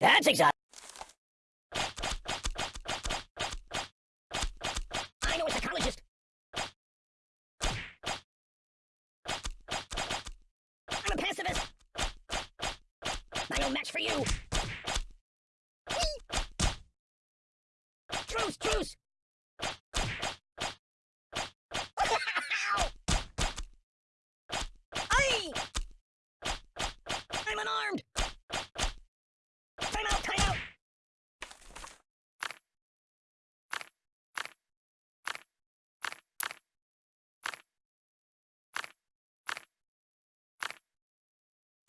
That's exotic. I know a psychologist. I'm a pacifist. I no match for you. Truce, truce. Aye! I'm unarmed. Time out, time out.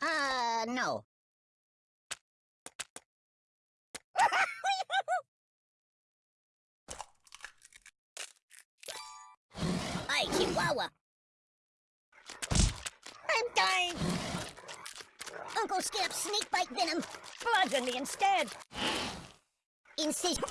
Uh, no. Hi, Chihuahua. I'm dying. Uncle Skip, snake bite venom. Poison me instead. Incision.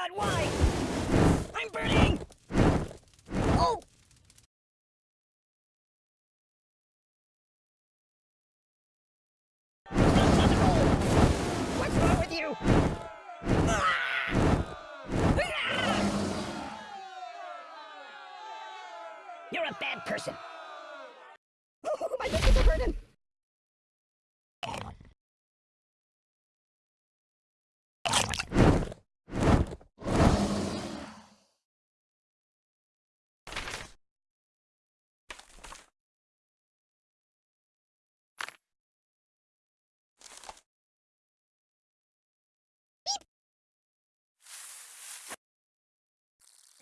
God, why? I'm burning. Oh. What's wrong with you? Ah! Ah! You're a bad person. Oh, my nipples are burning.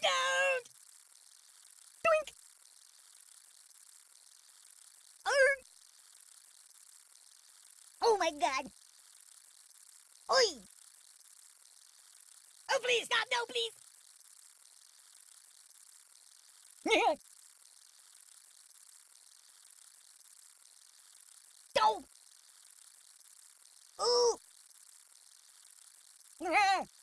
No! Doink! Arr! Oh my god! Oi! Oh please, stop! No, please! no! Ooh!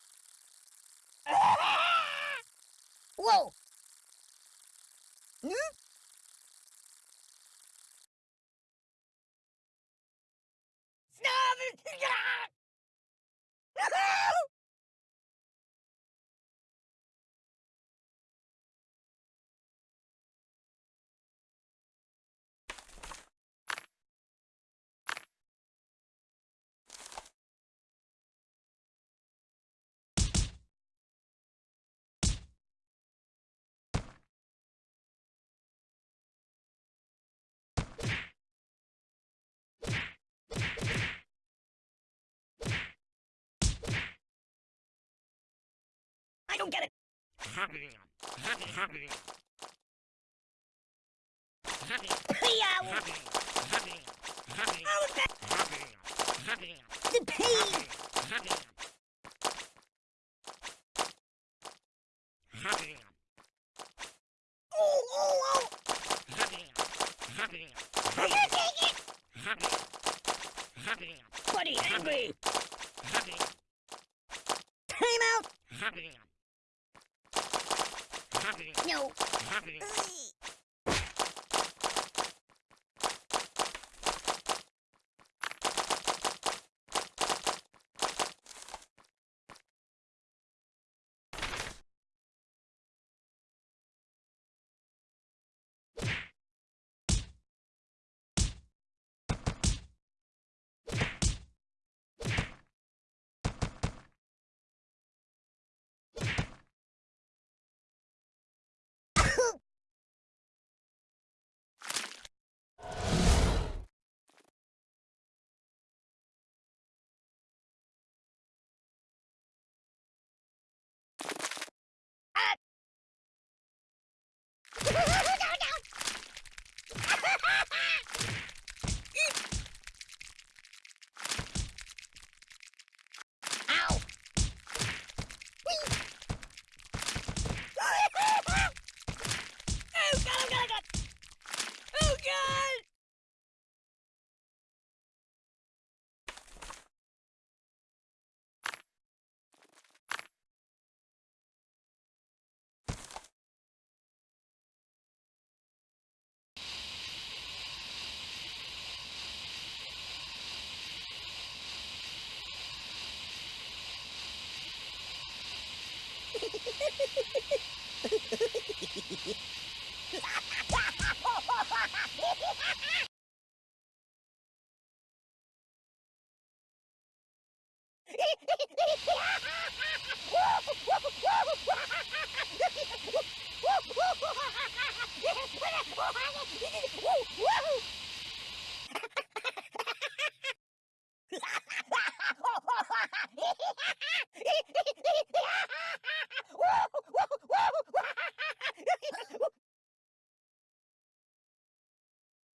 I don't get it. Yow! Oh, that, the pain! Oh, oh, oh! I can't take it! Buddy, angry! Time out! No. Ah!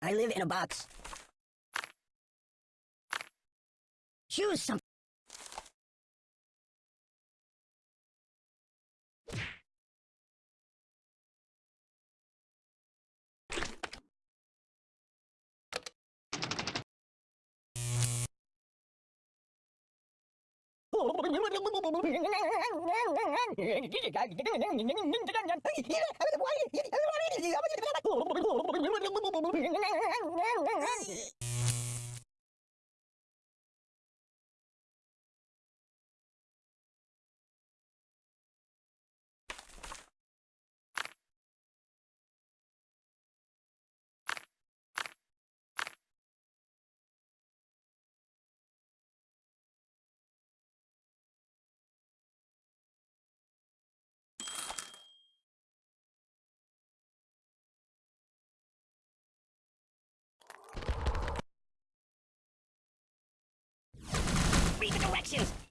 I live in a box. Choose something. Read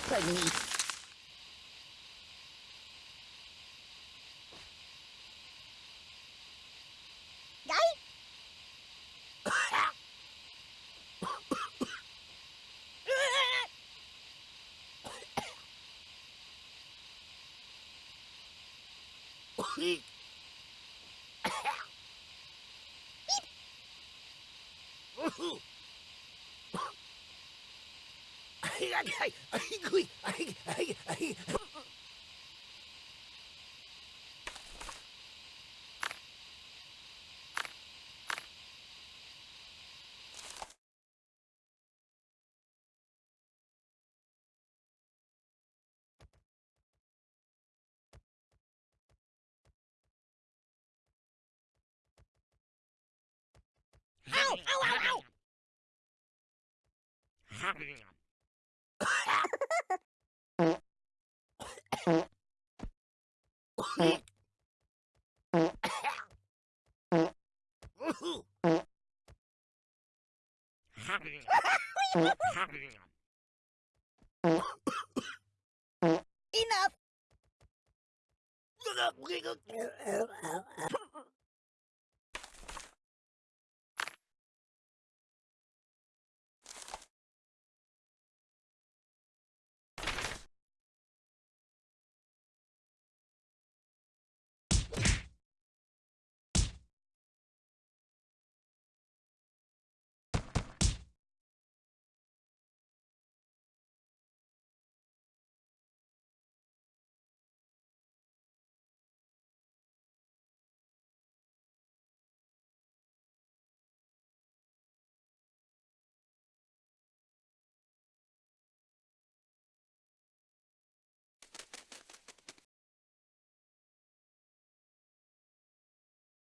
かにえっ Oh, pardon me. Guy? Ow! Ow! Ow! Ow! Enough!